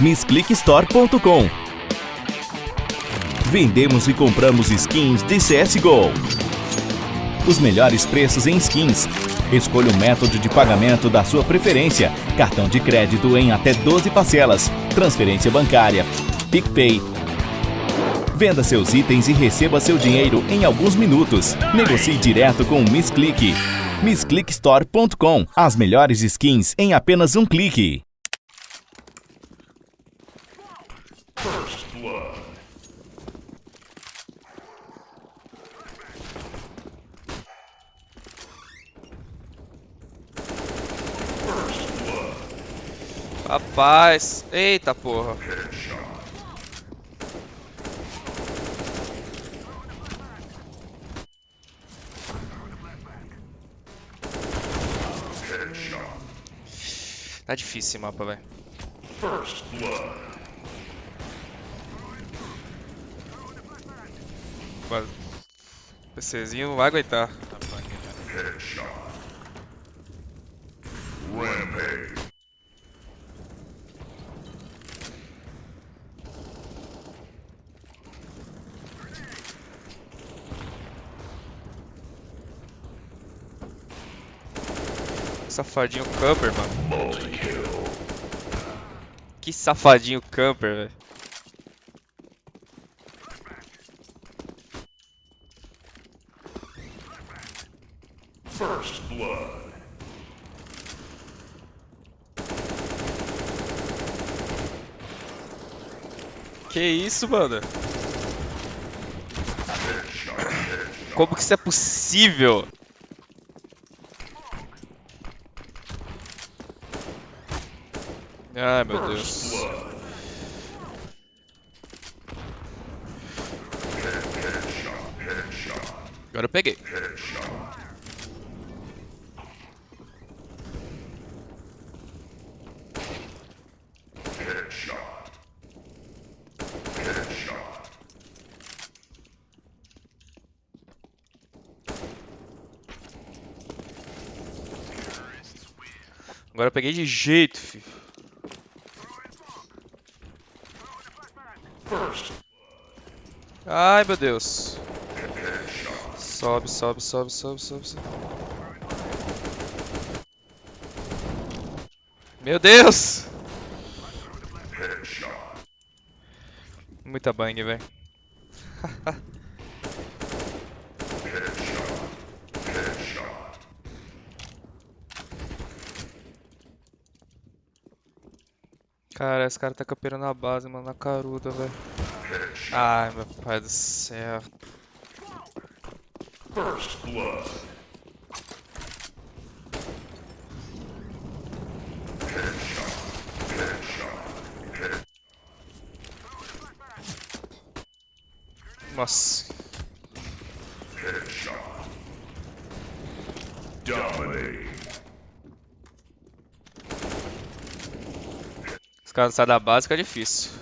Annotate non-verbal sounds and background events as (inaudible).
missclickstore.com. Vendemos e compramos skins de CSGO. Os melhores preços em skins. Escolha o método de pagamento da sua preferência. Cartão de crédito em até 12 parcelas. Transferência bancária. PicPay. Venda seus itens e receba seu dinheiro em alguns minutos. Negocie direto com o Miss Click. MissClickStore.com. As melhores skins em apenas um clique. Rapaz, eita porra. Tá difícil esse mapa, velho. O PCzinho não vai aguentar. Safadinho camper, mano. Que safadinho camper, velho. Que isso, mano? Como que isso é possível? Ai, meu Deus. Agora eu peguei. Agora eu peguei de jeito, filho. Ai, meu Deus. Sobe, sobe, sobe, sobe, sobe, sobe. Meu Deus! Muita bang, velho. (laughs) Cara, esse cara tá campeando na base, mano, na caruda, velho. Ai, meu pai do céu. Nossa. Os caras saem da base, fica difícil.